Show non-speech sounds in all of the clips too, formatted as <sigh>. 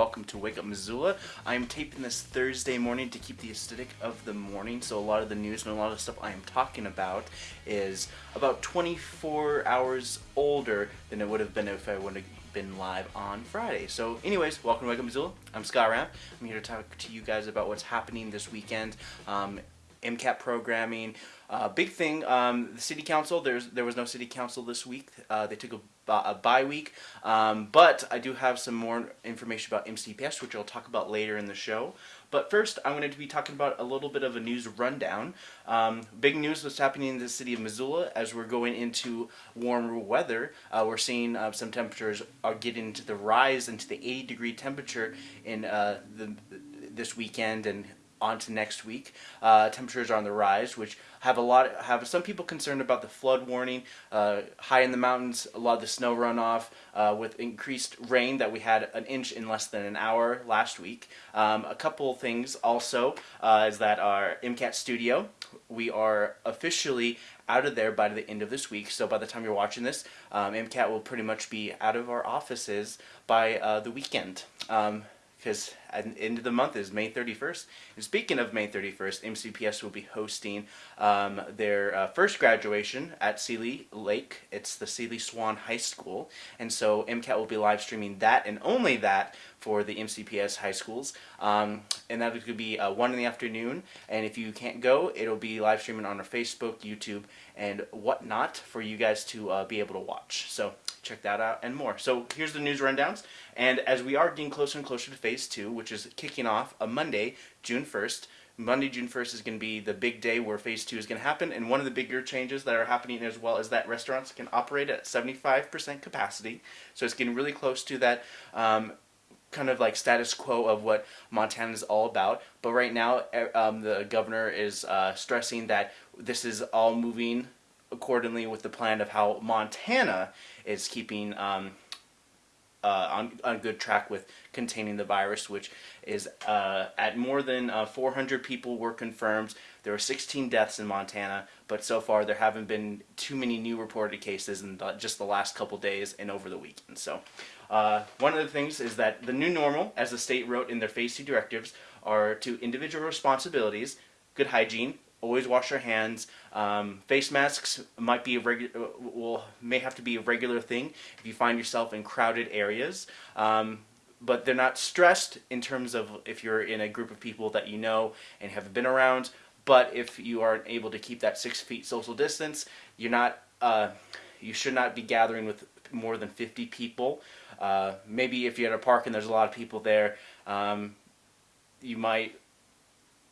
welcome to Wake Up Missoula. I'm taping this Thursday morning to keep the aesthetic of the morning, so a lot of the news and a lot of stuff I am talking about is about 24 hours older than it would have been if I would have been live on Friday. So anyways, welcome to Wake Up Missoula. I'm Scott Ram. I'm here to talk to you guys about what's happening this weekend. Um, MCAT programming. Uh, big thing, um, the city council, there's, there was no city council this week. Uh, they took a, a bye week. Um, but I do have some more information about MCPS, which I'll talk about later in the show. But first, I wanted to be talking about a little bit of a news rundown. Um, big news what's happening in the city of Missoula as we're going into warmer weather. Uh, we're seeing uh, some temperatures are getting to the rise into the 80 degree temperature in uh, the this weekend and on to next week. Uh, temperatures are on the rise, which have a lot have some people concerned about the flood warning. Uh, high in the mountains, a lot of the snow runoff uh, with increased rain that we had an inch in less than an hour last week. Um, a couple things also uh, is that our MCAT studio, we are officially out of there by the end of this week. So by the time you're watching this, um, MCAT will pretty much be out of our offices by uh, the weekend. Um, because at the end of the month is May 31st. And speaking of May 31st, MCPS will be hosting um, their uh, first graduation at Seeley Lake. It's the Seeley Swan High School. And so MCAT will be live streaming that and only that for the MCPS high schools. Um, and that could be uh, 1 in the afternoon. And if you can't go, it'll be live streaming on our Facebook, YouTube, and whatnot for you guys to uh, be able to watch. So check that out and more. So here's the news rundowns. And as we are getting closer and closer to phase two, which is kicking off a Monday, June 1st, Monday, June 1st is going to be the big day where phase two is going to happen. And one of the bigger changes that are happening as well is that restaurants can operate at 75% capacity. So it's getting really close to that um, kind of like status quo of what Montana is all about. But right now, um, the governor is uh, stressing that this is all moving accordingly with the plan of how Montana is keeping um, uh, on, on good track with containing the virus, which is uh, at more than uh, 400 people were confirmed. There were 16 deaths in Montana, but so far there haven't been too many new reported cases in the, just the last couple days and over the weekend. So uh, one of the things is that the new normal, as the state wrote in their phase two directives, are to individual responsibilities, good hygiene, always wash your hands. Um, face masks might be a regular, will may have to be a regular thing if you find yourself in crowded areas. Um, but they're not stressed in terms of if you're in a group of people that you know and have been around. But if you aren't able to keep that six feet social distance, you're not. Uh, you should not be gathering with more than 50 people. Uh, maybe if you're at a park and there's a lot of people there, um, you might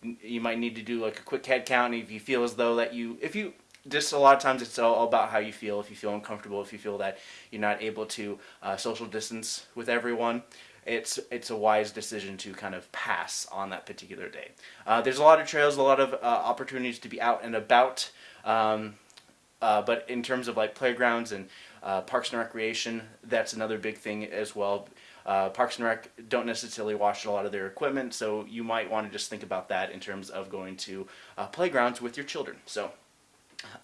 you might need to do like a quick head count if you feel as though that you if you just a lot of times it's all about how you feel if you feel uncomfortable if you feel that you're not able to uh, social distance with everyone it's it's a wise decision to kind of pass on that particular day. Uh, there's a lot of trails a lot of uh, opportunities to be out and about um, uh, but in terms of like playgrounds and uh, parks and recreation that's another big thing as well uh, Parks and Rec don't necessarily wash a lot of their equipment, so you might want to just think about that in terms of going to uh, playgrounds with your children. So,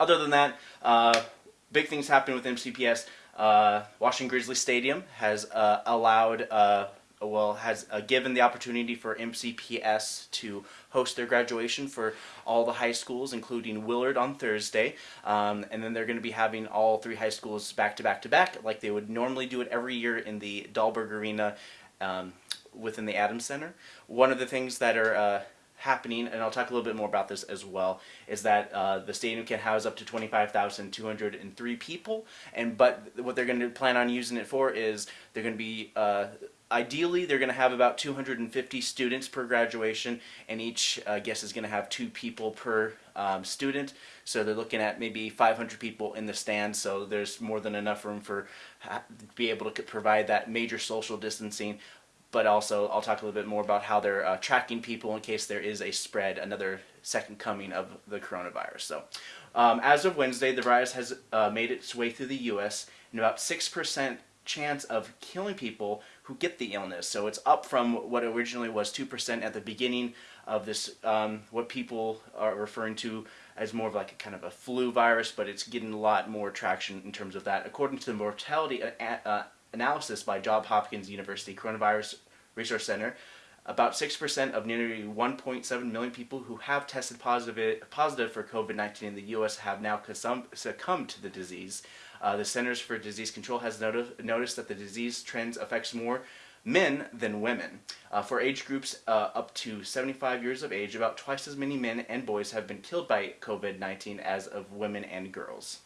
other than that, uh, big things happen with MCPS. Uh, Washington Grizzly Stadium has uh, allowed uh, well has uh, given the opportunity for MCPS to host their graduation for all the high schools, including Willard on Thursday, um, and then they're going to be having all three high schools back to back to back, like they would normally do it every year in the Dahlberg Arena um, within the Adams Center. One of the things that are uh, happening, and I'll talk a little bit more about this as well, is that uh, the stadium can house up to 25,203 people, and but what they're going to plan on using it for is they're going to be uh, Ideally, they're going to have about 250 students per graduation, and each uh, guest is going to have two people per um, student. So they're looking at maybe 500 people in the stands, so there's more than enough room for be able to provide that major social distancing. But also, I'll talk a little bit more about how they're uh, tracking people in case there is a spread, another second coming of the coronavirus. So, um, as of Wednesday, the virus has uh, made its way through the U.S. and about six percent chance of killing people who get the illness. So it's up from what originally was 2% at the beginning of this, um, what people are referring to as more of like a kind of a flu virus, but it's getting a lot more traction in terms of that. According to the mortality uh, uh, analysis by Johns Hopkins University, coronavirus Resource Center, about 6% of nearly 1.7 million people who have tested positive, positive for COVID 19 in the U.S. have now succumbed to the disease. Uh, the Centers for Disease Control has noti- noticed that the disease trends affects more men than women. Uh, for age groups uh, up to 75 years of age, about twice as many men and boys have been killed by COVID 19 as of women and girls.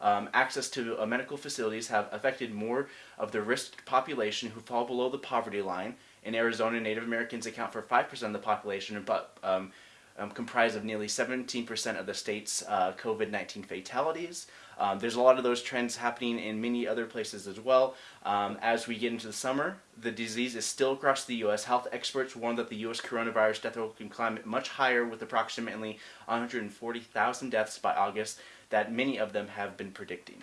Um, access to uh, medical facilities have affected more of the risked population who fall below the poverty line. In Arizona, Native Americans account for 5% of the population, but um, um, comprise of nearly 17% of the state's uh, COVID 19 fatalities. Um, there's a lot of those trends happening in many other places as well. Um, as we get into the summer, the disease is still across the U.S. Health experts warn that the U.S. coronavirus death toll can climb much higher with approximately 140,000 deaths by August that many of them have been predicting.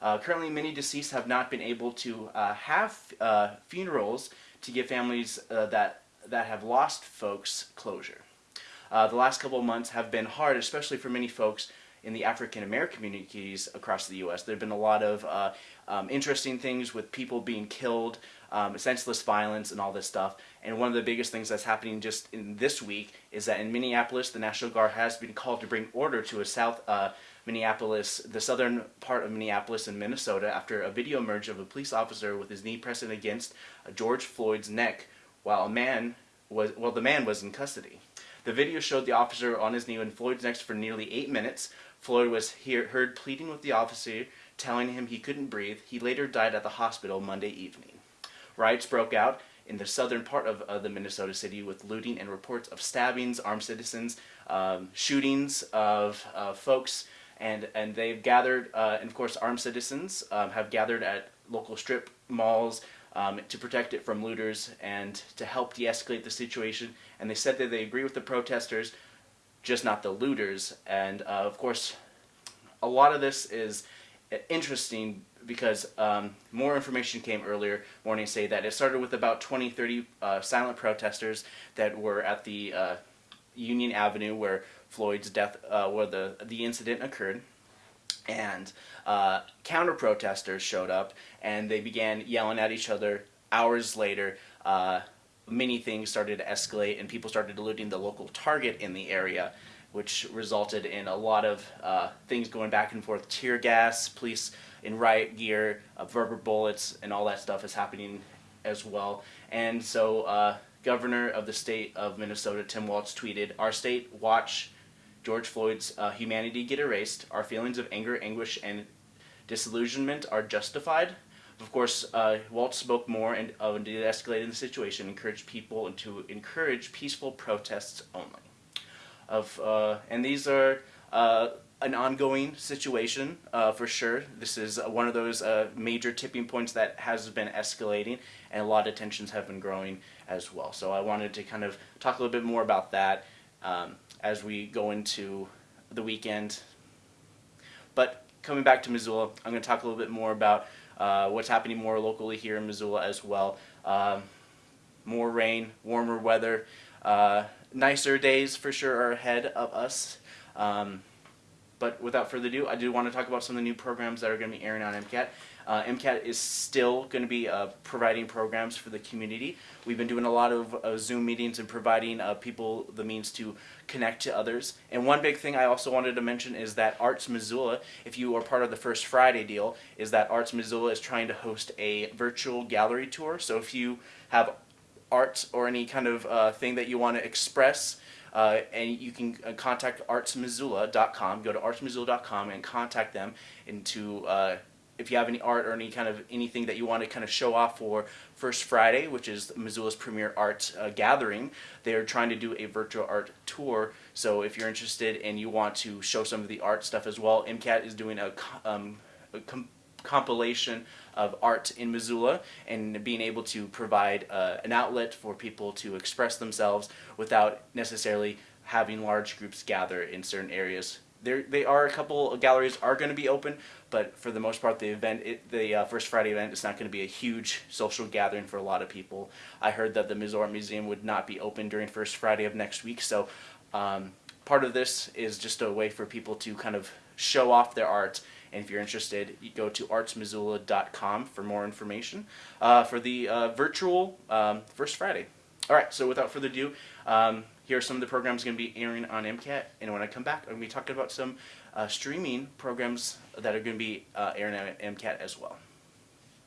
Uh, currently, many deceased have not been able to uh, have uh, funerals to give families uh, that, that have lost folks closure. Uh, the last couple of months have been hard, especially for many folks in the African American communities across the U.S. There have been a lot of uh, um, interesting things with people being killed, um, senseless violence, and all this stuff. And one of the biggest things that's happening just in this week is that in Minneapolis, the National Guard has been called to bring order to a South uh, Minneapolis, the southern part of Minneapolis in Minnesota, after a video emerged of a police officer with his knee pressing against George Floyd's neck while a man was well, the man was in custody. The video showed the officer on his knee in Floyd's neck for nearly eight minutes. Floyd was hear, heard pleading with the officer, telling him he couldn't breathe. He later died at the hospital Monday evening. Riots broke out in the southern part of, of the Minnesota city with looting and reports of stabbings, armed citizens, um, shootings of uh, folks, and and they've gathered, uh, and of course, armed citizens um, have gathered at local strip malls um, to protect it from looters and to help de-escalate the situation. And they said that they agree with the protesters, just not the looters. And uh, of course, a lot of this is interesting because um, more information came earlier morning say that it started with about 20, 30 uh, silent protesters that were at the uh, Union Avenue where Floyd's death, uh, where the, the incident occurred and uh, counter protesters showed up and they began yelling at each other. Hours later, uh, many things started to escalate and people started looting the local Target in the area, which resulted in a lot of uh, things going back and forth. Tear gas, police in riot gear, uh, rubber bullets, and all that stuff is happening as well. And so, uh, Governor of the state of Minnesota, Tim Walz, tweeted, Our state, watch George Floyd's uh, humanity get erased. Our feelings of anger, anguish, and disillusionment are justified. Of course, uh, Walz spoke more and uh, de-escalated the situation, encouraged people to encourage peaceful protests only. Of uh, and these are uh, an ongoing situation uh, for sure. This is one of those uh, major tipping points that has been escalating, and a lot of tensions have been growing as well. So I wanted to kind of talk a little bit more about that. Um, as we go into the weekend. But coming back to Missoula, I'm going to talk a little bit more about uh, what's happening more locally here in Missoula as well. Um, more rain, warmer weather, uh, nicer days for sure are ahead of us. Um, but without further ado, I do want to talk about some of the new programs that are going to be airing on MCAT. Uh, MCAT is still going to be uh, providing programs for the community. We've been doing a lot of uh, Zoom meetings and providing uh, people the means to connect to others. And one big thing I also wanted to mention is that Arts Missoula, if you are part of the First Friday deal, is that Arts Missoula is trying to host a virtual gallery tour. So if you have art or any kind of uh, thing that you want to express, uh, and you can uh, contact artsmissoula.com. Go to artsmissoula.com and contact them into uh, if you have any art or any kind of anything that you want to kind of show off for First Friday, which is Missoula's premier art uh, gathering, they are trying to do a virtual art tour. So if you're interested and you want to show some of the art stuff as well, MCAT is doing a, um, a com compilation of art in Missoula and being able to provide uh, an outlet for people to express themselves without necessarily having large groups gather in certain areas there they are a couple galleries are going to be open, but for the most part, the event, it, the uh, First Friday event, is not going to be a huge social gathering for a lot of people. I heard that the Missouri Museum would not be open during First Friday of next week, so um, part of this is just a way for people to kind of show off their art And if you're interested, you go to artsmissoula.com for more information uh, for the uh, virtual um, First Friday. All right, so without further ado, um, here are some of the programs going to be airing on MCAT. And when I come back, I'm going to be talking about some uh, streaming programs that are going to be uh, airing on MCAT as well.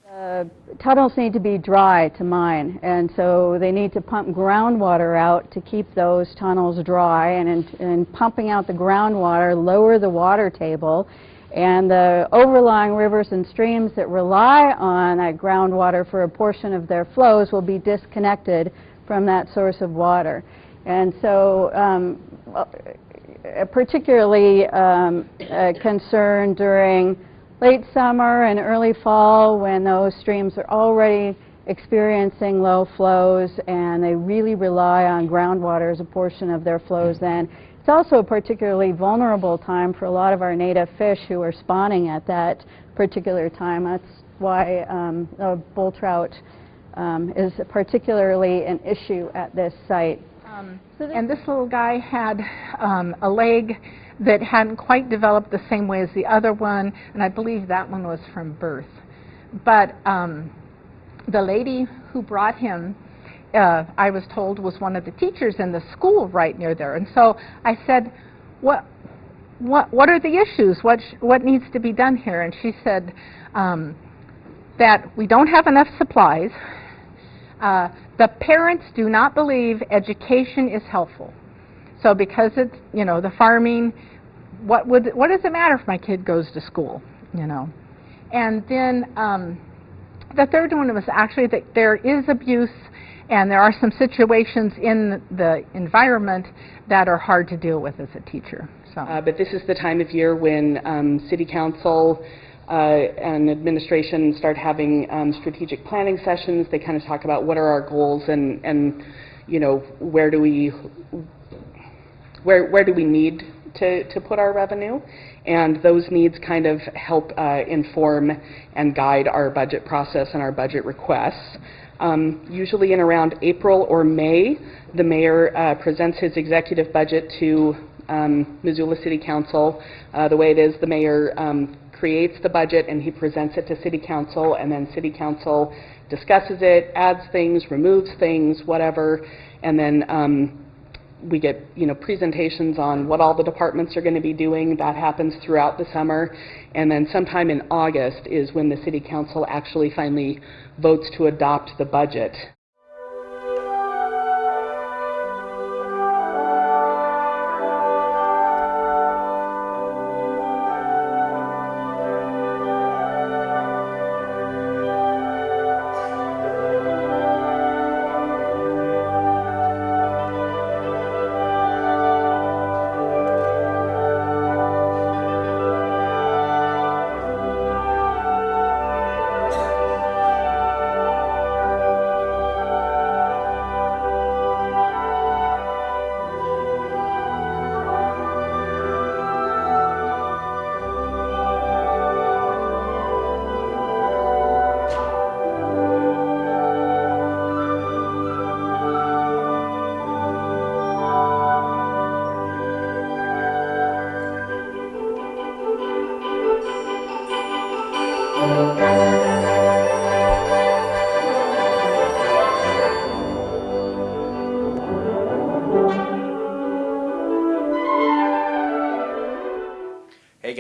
Uh, tunnels need to be dry to mine, and so they need to pump groundwater out to keep those tunnels dry, and in, in pumping out the groundwater, lower the water table, and the overlying rivers and streams that rely on that groundwater for a portion of their flows will be disconnected from that source of water. And so um, particularly um, a concern during late summer and early fall when those streams are already experiencing low flows and they really rely on groundwater as a portion of their flows then. It's also a particularly vulnerable time for a lot of our native fish who are spawning at that particular time. That's why um, bull trout um, is particularly an issue at this site. Um, and this little guy had um, a leg that hadn't quite developed the same way as the other one, and I believe that one was from birth. But um, the lady who brought him, uh, I was told, was one of the teachers in the school right near there. And so I said, what, what, what are the issues? What, what needs to be done here? And she said um, that we don't have enough supplies. Uh, the parents do not believe education is helpful. So because it's, you know, the farming, what would what does it matter if my kid goes to school, you know? And then um, the third one was actually that there is abuse and there are some situations in the environment that are hard to deal with as a teacher. So. Uh, but this is the time of year when um, city council and administration start having um, strategic planning sessions. They kind of talk about what are our goals and, and you know, where do we where, where do we need to, to put our revenue? And those needs kind of help uh, inform and guide our budget process and our budget requests. Um, usually in around April or May, the mayor uh, presents his executive budget to um, Missoula City Council. Uh, the way it is, the mayor um, creates the budget and he presents it to City Council, and then City Council discusses it, adds things, removes things, whatever, and then um, we get you know presentations on what all the departments are going to be doing. That happens throughout the summer, and then sometime in August is when the city council actually finally votes to adopt the budget.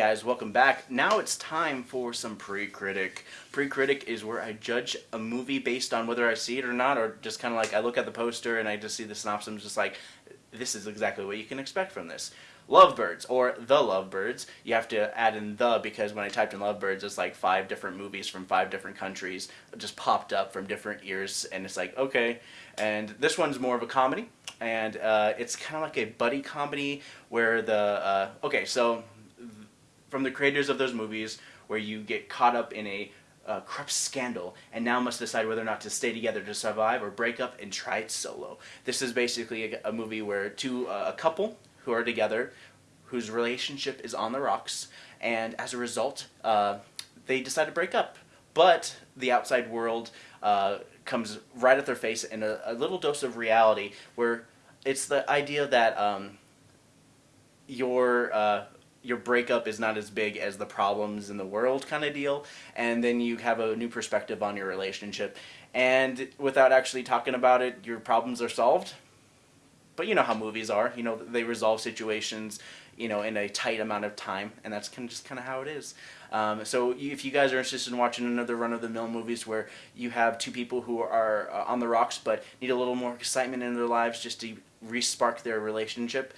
Guys, welcome back. Now it's time for some pre-critic. Pre-critic is where I judge a movie based on whether I see it or not, or just kind of like I look at the poster and I just see the synopsis, I'm just like, this is exactly what you can expect from this. Lovebirds, or The Lovebirds. You have to add in the because when I typed in Lovebirds, it's like five different movies from five different countries just popped up from different years, and it's like, okay. And this one's more of a comedy, and uh, it's kind of like a buddy comedy where the, uh, okay, so from the creators of those movies where you get caught up in a uh, corrupt scandal and now must decide whether or not to stay together to survive or break up and try it solo. This is basically a, a movie where two uh, a couple who are together whose relationship is on the rocks and as a result uh, they decide to break up. But the outside world uh, comes right at their face in a, a, little dose of reality where it's the idea that um, your uh, your breakup is not as big as the problems in the world kind of deal and then you have a new perspective on your relationship. And without actually talking about it your problems are solved. But you know how movies are you know they resolve situations you know in a tight amount of time and that's kind of just kind of how it is. Um, so if you guys are interested in watching another run-of-the-mill movies where you have two people who are uh, on the rocks but need a little more excitement in their lives just to re-spark their relationship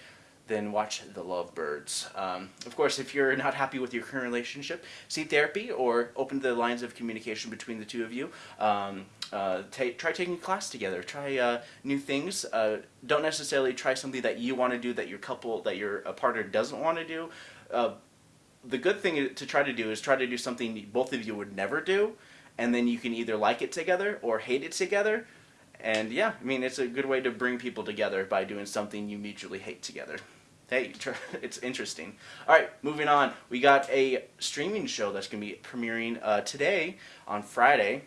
then watch The Lovebirds. Um, of course, if you're not happy with your current relationship, seek therapy or open the lines of communication between the two of you. Um, uh, try taking a class together. Try uh, new things. Uh, don't necessarily try something that you want to do that your couple, that your partner doesn't want to do. Uh, the good thing to try to do is try to do something both of you would never do, and then you can either like it together or hate it together. And yeah, I mean, it's a good way to bring people together by doing something you mutually hate together hey, <laughs> it's interesting. All right, moving on. We got a streaming show that's going to be premiering uh, today on Friday.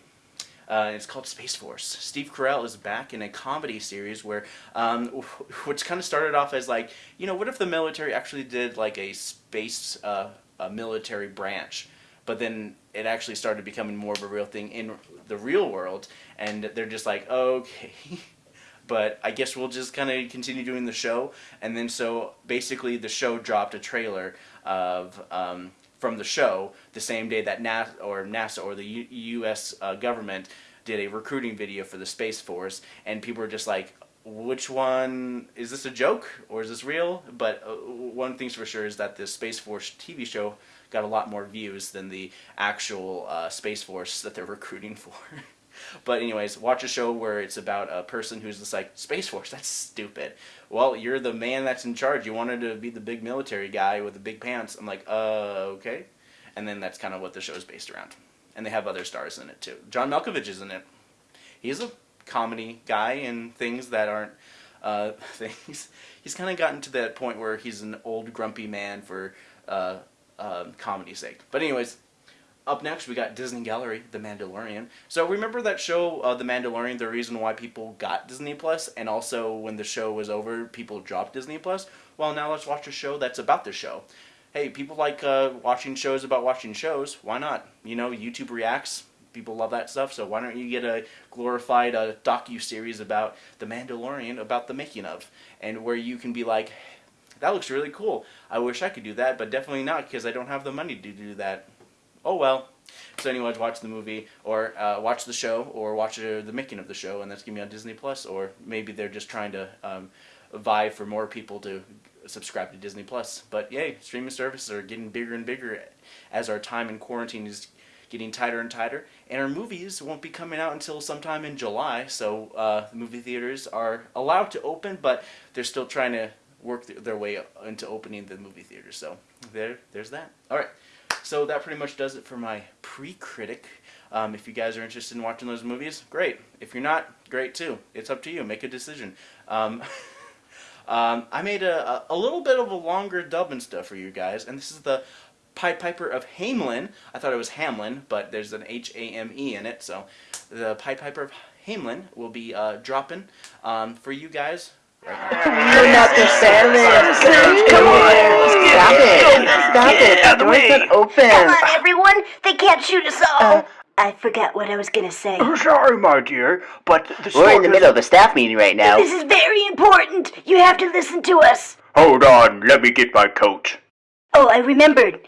Uh, it's called Space Force. Steve Carell is back in a comedy series where, um, <laughs> which kind of started off as like, you know, what if the military actually did like a space uh, a military branch, but then it actually started becoming more of a real thing in the real world, and they're just like, okay. <laughs> but I guess we'll just kind of continue doing the show. And then so basically the show dropped a trailer of um, from the show the same day that NASA or NASA or the U U.S. Uh, government did a recruiting video for the Space Force, and people were just like, which one is this a joke or is this real? But uh, one thing's for sure is that the Space Force TV show got a lot more views than the actual uh, Space Force that they're <laughs> recruiting for. But anyways, watch a show where it's about a person who's just like, Space Force, that's stupid. Well, you're the man that's in charge. You wanted to be the big military guy with the big pants. I'm like, uh, okay. And then that's kind of what the show's based around. And they have other stars in it too. John Malkovich is in it. He's a comedy guy and things that aren't uh, <laughs> things. He's kind of gotten to that point where he's an old grumpy man for uh, uh, comedy's sake. But anyways, up next, we got Disney Gallery, The Mandalorian. So remember that show, uh, The Mandalorian, the reason why people got Disney Plus, and also when the show was over, people dropped Disney Plus? Well, now let's watch a show that's about the show. Hey, people like uh, watching shows about watching shows. Why not? You know, YouTube reacts. People love that stuff, so why don't you get a glorified uh, docu-series about The Mandalorian, about the making of, and where you can be like, that looks really cool. I wish I could do that, but definitely not because I don't have the money to do that oh well. So anyways, watch the movie or uh, watch the show or watch uh, the making of the show, and that's gonna be on Disney Plus. Or maybe they're just trying to um, vie for more people to subscribe to Disney Plus. But yay, streaming services are getting bigger and bigger as our time in quarantine is getting tighter and tighter. And our movies won't be coming out until sometime in July. So uh, the movie theaters are allowed to open, but they're still trying to work th their way into opening the movie theaters. So there, there's that. All right. So that pretty much does it for my pre-critic. Um, if you guys are interested in watching those movies, great. If you're not, great too. It's up to you. Make a decision. Um, <laughs> um, I made a, a little bit of a longer dub and stuff for you guys, and this is the Pied Piper of Hamelin. I thought it was Hamlin, but there's an H-A-M-E in it, so the Pied Piper of Hamelin will be uh, dropping um, for you guys you're not the Sandman. Come on. Stop it. Stop it. The door's not open. Come on, everyone. They can't shoot us all. Uh, I forgot what I was going to say. Oh, sorry, my dear, but the We're in the middle of a staff meeting right now. This is very important. You have to listen to us. Hold on. Let me get my coat. Oh, I remembered.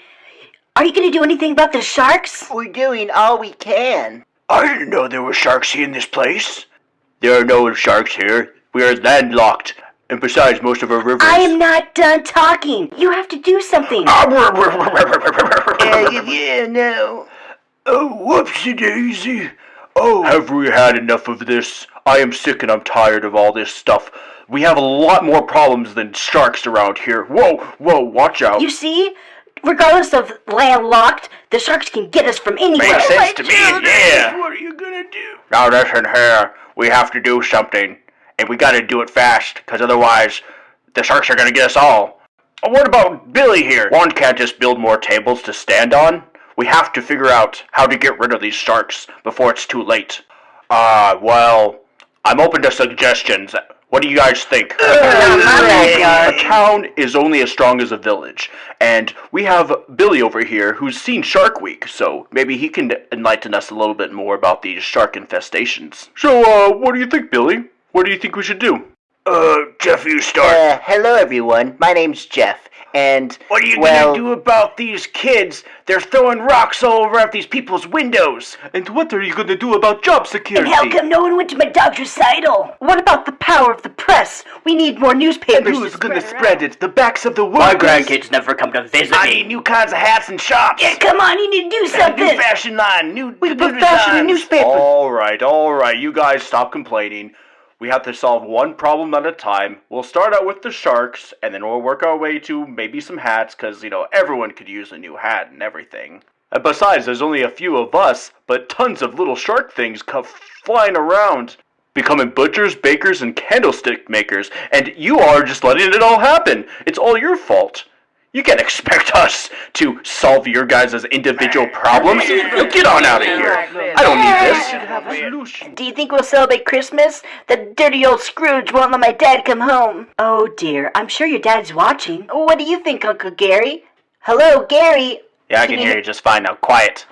Are you going to do anything about the sharks? We're doing all we can. I didn't know there were sharks here in this place. There are no sharks here. We are landlocked. And besides, most of our rivers... I am not done talking. You have to do something. yeah, yeah, no. Oh, whoopsie daisy. Oh, have we had enough of this? I am sick and I'm tired of all this stuff. We have a lot more problems than sharks around here. Whoa, whoa, watch out. You see? Regardless of landlocked, the sharks can get us from anywhere. Makes sense to me, yeah. What are you gonna do? Now listen here. We have to do something and we gotta do it fast, because otherwise the sharks are gonna get us all. What about Billy here? One can't just build more tables to stand on. We have to figure out how to get rid of these sharks before it's too late. Ah, uh, well, I'm open to suggestions. What do you guys think? backyard. <laughs> A town is only as strong as a village, and we have Billy over here who's seen Shark Week, so maybe he can enlighten us a little bit more about these shark infestations. So, uh, what do you think, Billy? What do you think we should do? Uh, Jeff, you start. Uh, hello everyone. My name's Jeff, and What are you well, gonna do about these kids? They're throwing rocks all over at these people's windows. And what are you gonna do about job security? And how come no one went to my dog's recital? What about the power of the press? We need more And newspapers who's to gonna spread spread it? The backs of the My grandkids never come to visit I me. need new kinds of hats and shops. Yeah, come on, you need to do something. New something. fashion line, new We put fashion in newspapers. All right, all right. You guys stop complaining. We have to solve one problem at a time. We'll start out with the sharks, and then we'll work our way to maybe some hats, because, you know, everyone could use a new hat and everything. And besides, there's only a few of us, but tons of little shark things come flying around, becoming butchers, bakers, and candlestick makers, and you are just letting it all happen. It's all your fault. You can't expect us to solve your guys' individual problems. Now Get on out of here. I don't need this. have a solution. Do you think we'll celebrate Christmas? The dirty old Scrooge won't let my dad come home. Oh dear, I'm sure your dad's watching. What do you think, Uncle Gary? Hello, Gary. Yeah, I can hear you just fine now. Quiet.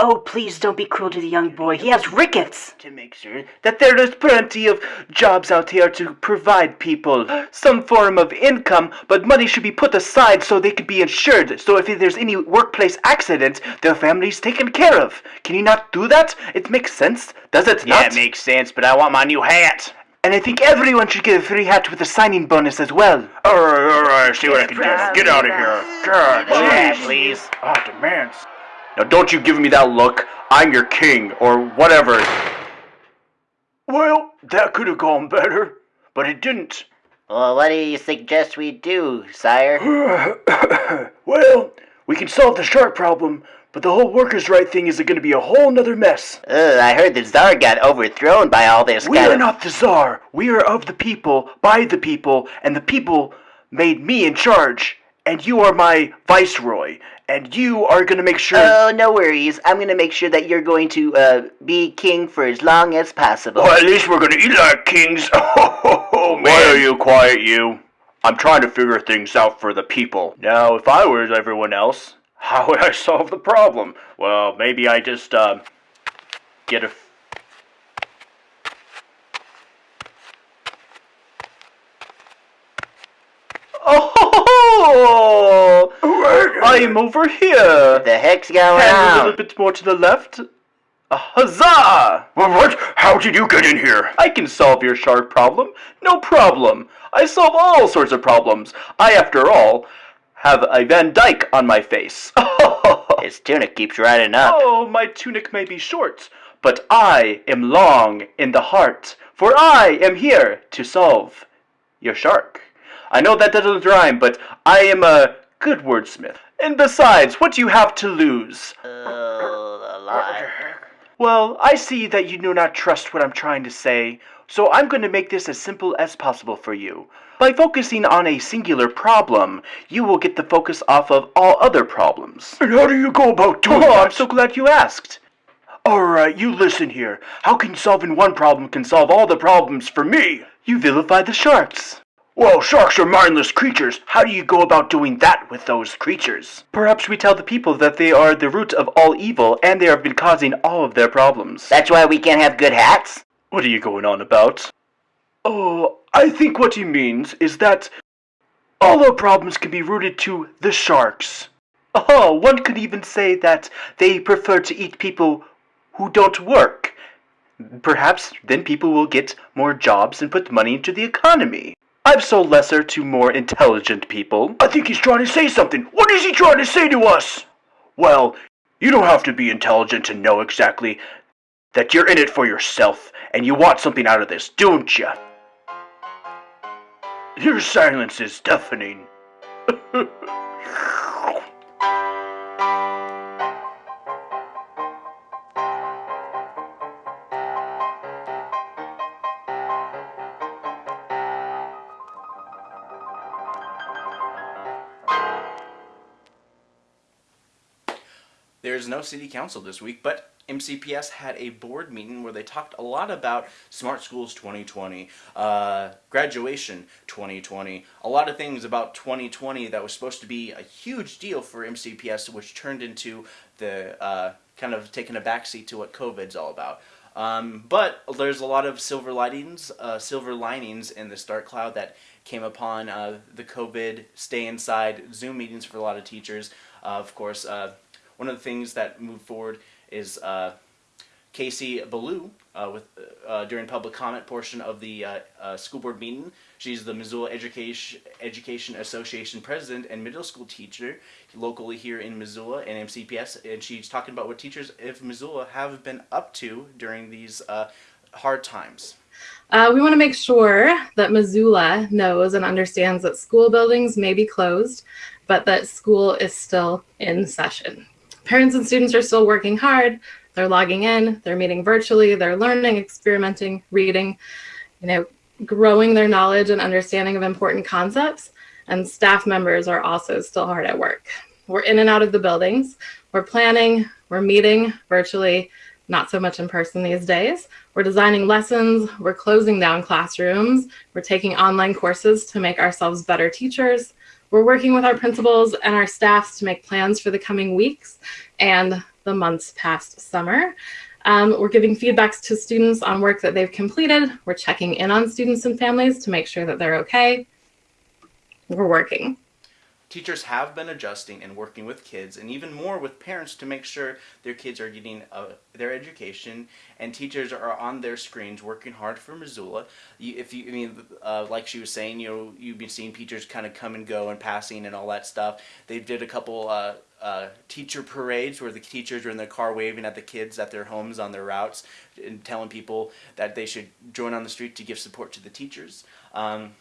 Oh, please don't be cruel to the young boy. He has rickets. To make sure that there is plenty of jobs out here to provide people some form of income, but money should be put aside so they could be insured. So if there's any workplace accident, their family's taken care of. Can you not do that? It makes sense, does it Yeah, not? it makes sense, but I want my new hat. and I think everyone should get a free hat with a signing bonus as well. Alright, alright, see what I can do. Get out of here. God, Yeah, jeez. please. Ah, demands. Now don't you give me that look. I'm your king, or whatever. Well, that could have gone better, but it didn't. well, what do you suggest we do, sire? <coughs> well, we can solve the shark problem, but the whole workers' right thing is going to be a whole nother mess. Ugh, I heard the czar got overthrown by all this We are not the czar. We are of the people, by the people, and the people made me in charge. And you are my viceroy, and you are gonna make sure. Oh, no worries. I'm gonna make sure that you're going to uh, be king for as long as possible. Well, at least we're gonna eat like kings. <laughs> Oh, man. Why are you quiet, you? I'm trying to figure things out for the people. Now, if I were everyone else, <laughs> how would I solve the problem? Well, maybe I just, uh, get a. f- Oh! I am over here. the heck's going And a little bit more to the left. A huzzah! What? How did you get in here? I can solve your shark problem. No problem. I solve all sorts of problems. I, after all, have a Van Dyke on my face. <laughs> His tunic keeps riding up. Oh, my tunic may be short, but I am long in the heart, for I am here to solve your shark. I know that doesn't rhyme, but I am a good wordsmith. And besides, what do you have to lose? Oh, a lot. Well, I see that you do not trust what I'm trying to say, so I'm going to make this as simple as possible for you. By focusing on a singular problem, you will get the focus off of all other problems. And how do you go about doing Oh, that? I'm so glad you asked. Alright, you listen here. How can solving one problem can solve all the problems for me? You vilify the sharks. Well, sharks are mindless creatures. How do you go about doing that with those creatures? Perhaps we tell the people that they are the root of all evil and they have been causing all of their problems. That's why we can't have good hats? What are you going on about? Oh, I think what he means is that all our problems can be rooted to the sharks. Oh, one could even say that they prefer to eat people who don't work. Perhaps then people will get more jobs and put money into the economy. I've sold lesser to more intelligent people. I think he's trying to say something. What is he trying to say to us? Well, you don't have to be intelligent to know exactly that you're in it for yourself and you want something out of this, don't you? Your silence is deafening. <laughs> No city council this week, but MCPS had a board meeting where they talked a lot about Smart Schools 2020, uh, graduation 2020, a lot of things about 2020 that was supposed to be a huge deal for MCPS, which turned into the uh, kind of taking a backseat to what COVID's all about. Um, but there's a lot of silver linings, uh, silver linings in this dark cloud that came upon uh, the COVID stay inside Zoom meetings for a lot of teachers. Uh, of course, uh, one of the things that moved forward is uh, Casey Ballou uh, with uh, during public comment portion of the uh, uh, school board meeting. She's the Missoula Education Education Association president and middle school teacher locally here in Missoula and MCPS, and she's talking about what teachers of Missoula have been up to during these uh, hard times. Uh, we want to make sure that Missoula knows and understands that school buildings may be closed, but that school is still in session. Parents and students are still working hard. They're logging in, they're meeting virtually, they're learning, experimenting, reading, you know, growing their knowledge and understanding of important concepts. And staff members are also still hard at work. We're in and out of the buildings. We're planning, we're meeting virtually, not so much in person these days. We're designing lessons, we're closing down classrooms, we're taking online courses to make ourselves better teachers. We're working with our principals and our staffs to make plans for the coming weeks and the months past summer. Um, we're giving feedbacks to students on work that they've completed. We're checking in on students and families to make sure that they're okay. We're working. Teachers have been adjusting and working with kids and even more with parents to make sure their kids are getting uh, their education and teachers are on their screens working hard for Missoula. You, if you, I mean, uh, like she was saying, you know, you've been seeing teachers kind of come and go and passing and all that stuff. They did a couple uh, uh, teacher parades where the teachers were in their car waving at the kids at their homes on their routes and telling people that they should join on the street to give support to the teachers. Um,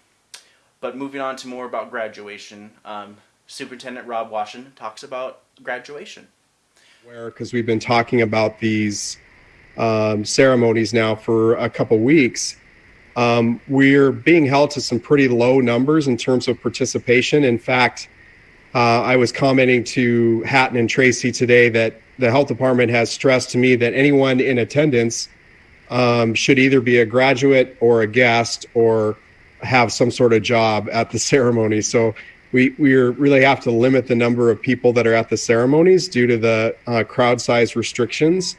but moving on to more about graduation, um, Superintendent Rob Washington talks about graduation. Where, because we've been talking about these um, ceremonies now for a couple weeks, um, we're being held to some pretty low numbers in terms of participation. In fact, uh, I was commenting to Hatton and Tracy today that the health department has stressed to me that anyone in attendance um, should either be a graduate or a guest or have some sort of job at the <laughs> ceremony. So we we really have to limit the number of people that are at the ceremonies due to the uh, crowd size restrictions.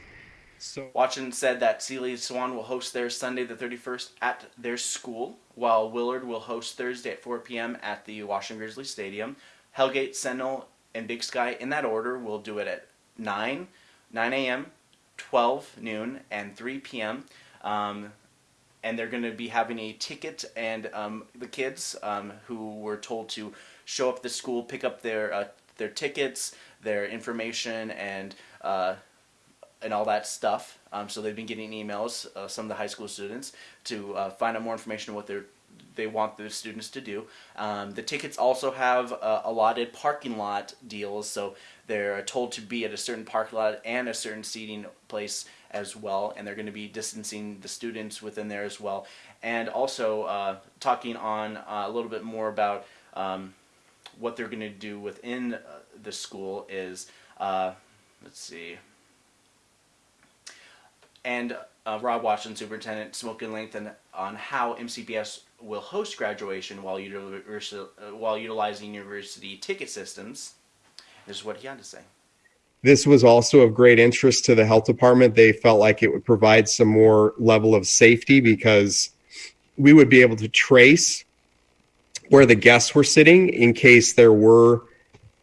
So Washington said that Seeley Swan will host their Sunday the 31st at their school, while Willard will host Thursday at 4 p.m. at the Washington Grizzly Stadium. Hellgate, Sentinel, and Big Sky in that order will do it at 9, 9 a.m., 12 noon, and 3 p.m. Um, and they're going to be having a ticket and um, the kids um, who were told to show up the school pick up their uh, their tickets their information and uh, and all that stuff. Um, so they've been getting emails uh, some of the high school students to uh, find out more information on what they're they want the students to do. Um, the tickets also have uh, allotted parking lot deals, so they're told to be at a certain parking lot and a certain seating place as well, and they're going to be distancing the students within there as well. And also uh, talking on uh, a little bit more about um, what they're going to do within uh, the school is, uh, let's see, and uh, Rob Washington, Superintendent, spoke in length on how MCPS will host graduation while, uh, while utilizing university ticket systems. This is what he had to say. This was also of great interest to the health department. They felt like it would provide some more level of safety because we would be able to trace where the guests were sitting in case there were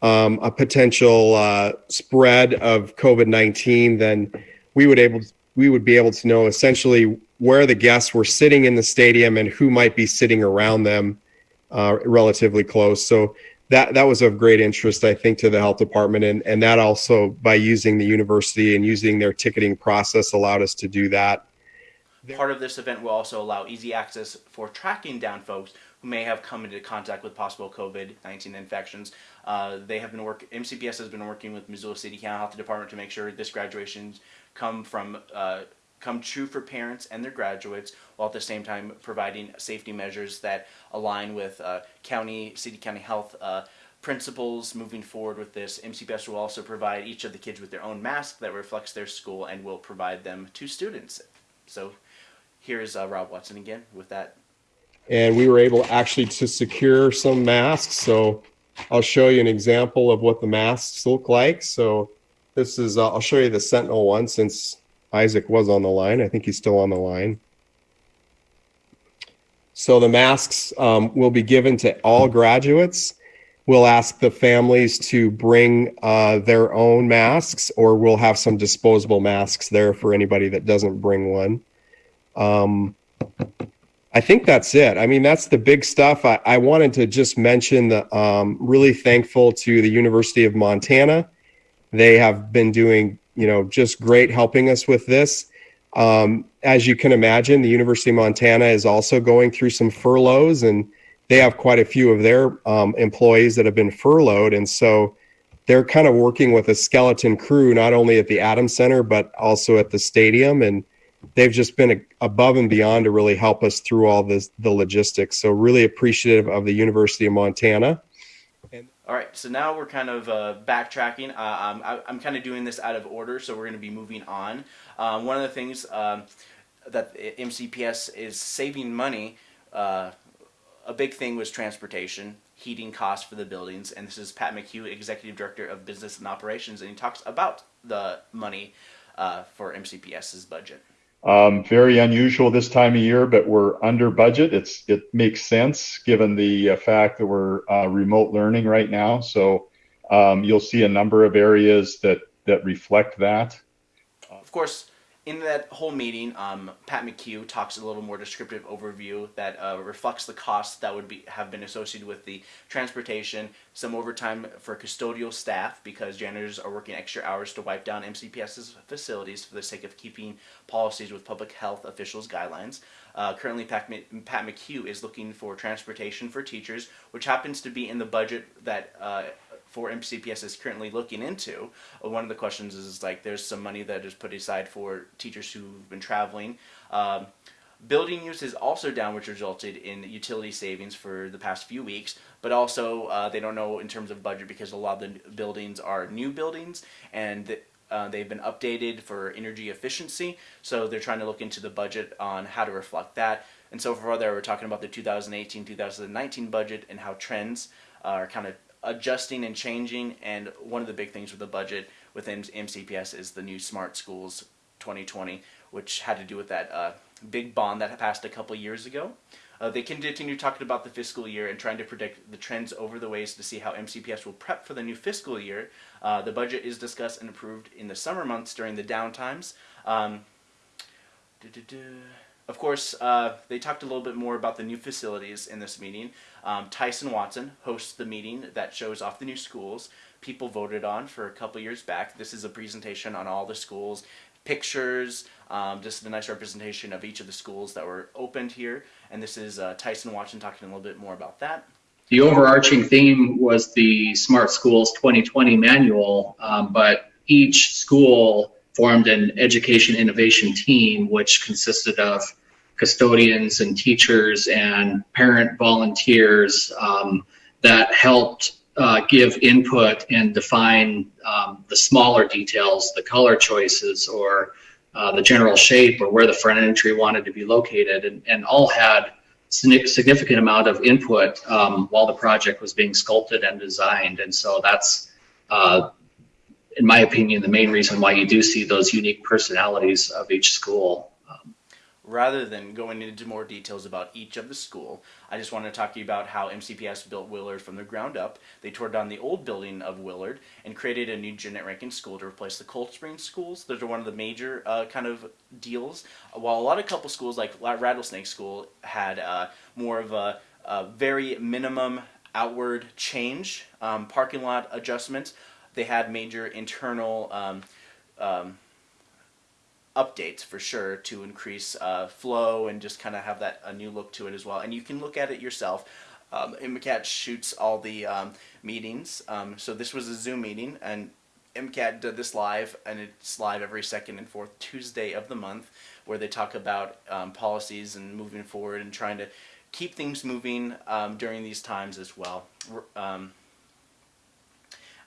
um, a potential uh, spread of COVID-19, then we would able we would be able to know essentially where the guests were sitting in the stadium and who might be sitting around them uh, relatively close. So that that was of great interest, I think, to the health department, and and that also by using the university and using their ticketing process allowed us to do that. Part of this event will also allow easy access for tracking down folks who may have come into contact with possible COVID-19 infections. Uh, they have been work. MCPS has been working with Missoula City County Health Department to make sure this graduation come from uh, come true for parents and their graduates, while at the same time providing safety measures that align with uh, county, city county health uh, principals moving forward with this. MCPS will also provide each of the kids with their own mask that reflects their school and will provide them to students. So here's uh, Rob Watson again with that. And we were able actually to secure some masks. So I'll show you an example of what the masks look like. So this is, uh, I'll show you the Sentinel one since Isaac was on the line. I think he's still on the line. So the masks um, will be given to all graduates. We'll ask the families to bring uh, their own masks, or we'll have some disposable masks there for anybody that doesn't bring one. Um, I think that's it. I mean, that's the big stuff. I, I wanted to just mention that um, really thankful to the University of Montana. They have been doing, you know, just great helping us with this. Um, as you can imagine, the University of Montana is also going through some furloughs, and they have quite a few of their um, employees that have been furloughed. And so they're kind of working with a skeleton crew, not only at the Adams Center, but also at the stadium. And they've just been above and beyond to really help us through all this, the logistics. So really appreciative of the University of Montana. All right, so now we're kind of uh, backtracking. Uh, I'm, I'm kind of doing this out of order, so we're going to be moving on. Um, one of the things um, that MCPS is saving money, uh, a big thing was transportation, heating costs for the buildings, and this is Pat McHugh, Executive Director of Business and Operations, and he talks about the money uh, for MCPS's budget. Um, very unusual this time of year, but we're under budget. It's it makes sense given the uh, fact that we're uh, remote learning right now. So um, you'll see a number of areas that that reflect that. Of course, in that whole meeting, um, Pat McHugh talks a little more descriptive overview that uh, reflects the costs that would be have been associated with the transportation, some overtime for custodial staff because janitors are working extra hours to wipe down MCPS's facilities for the sake of keeping policies with public health officials' guidelines. Uh, currently, Pat, Pat McHugh is looking for transportation for teachers, which happens to be in the budget that uh, for MCPS is currently looking into. Uh, one of the questions is, like there's some money that is put aside for teachers who've been traveling. Um, building use is also down, which resulted in utility savings for the past few weeks. But also, uh, they don't know in terms of budget because a lot of the buildings are new buildings and uh, they've been updated for energy efficiency. So they're trying to look into the budget on how to reflect that. And so far, there we're talking about the 2018-2019 budget and how trends are kind of adjusting and changing. And one of the big things with the budget within MCPS is the new Smart Schools 2020, which had to do with that uh, big bond that passed a couple years ago. Uh, they can continue talking about the fiscal year and trying to predict the trends over the ways to see how MCPS will prep for the new fiscal year. Uh, the budget is discussed and approved in the summer months during the downtimes. Um, of course, uh, they talked a little bit more about the new facilities in this meeting. Um, Tyson Watson hosts the meeting that shows off the new schools people voted on for a couple years back. This is a presentation on all the schools, pictures, um, just a nice representation of each of the schools that were opened here. And this is uh, Tyson Watson talking a little bit more about that. The overarching theme was the Smart Schools 2020 manual, um, but each school formed an education innovation team, which consisted of custodians and teachers and parent volunteers um, that helped uh, give input and define um, the smaller details, the color choices, or uh, the general shape, or where the front entry wanted to be located, and, and all had significant amount of input um, while the project was being sculpted and designed. And so that's, uh, in my opinion, the main reason why you do see those unique personalities of each school rather than going into more details about each of the school, I just want to talk to you about how MCPS built Willard from the ground up. They tore down the old building of Willard and created a new Jeannette Rankin school to replace the Cold Springs schools. Those are one of the major uh, kind of deals. While a lot of couple schools like Rattlesnake School had uh, more of a, a, very minimum outward change, um, parking lot adjustments, they had major internal um, um, updates for sure to increase uh, flow and just kind of have that a new look to it as well. And you can look at it yourself. Um, MCAT shoots all the um, meetings. Um, so this was a Zoom meeting, and MCAT did this live, and it's live every second and fourth Tuesday of the month, where they talk about um, policies and moving forward and trying to keep things moving um, during these times as well.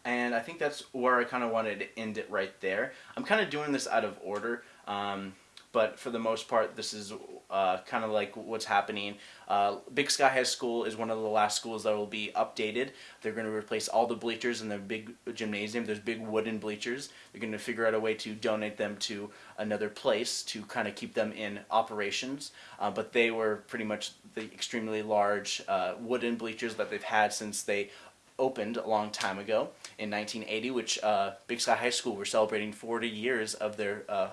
And I think that's where I kind of wanted to end it right there. I'm kind of doing this out of order. Um, but for the most part, this is uh, kind of like what's happening. Uh, Big Sky High School is one of the last schools that will be updated. They're going to replace all the bleachers in the big gymnasium. There's big wooden bleachers. They're going to figure out a way to donate them to another place to kind of keep them in operations. Uh, but they were pretty much the extremely large uh, wooden bleachers that they've had since they opened a long time ago in 1980, which uh, Big Sky High School were celebrating 40 years of their uh,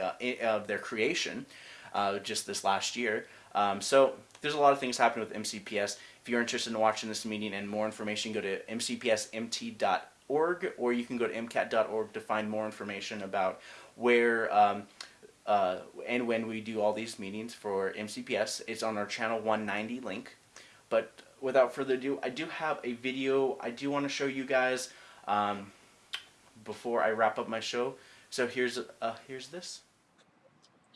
uh, of their creation uh, just this last year. Um, so there's a lot of things happening with MCPS. If you're interested in watching this meeting and more information, go to mcpsmt.org or you can go to mcat.org to find more information about where um, uh, and when we do all these meetings for MCPS. It's on our channel 190 link. But without further ado, I do have a video I do want to show you guys um, before I wrap up my show. So here's uh, here's this.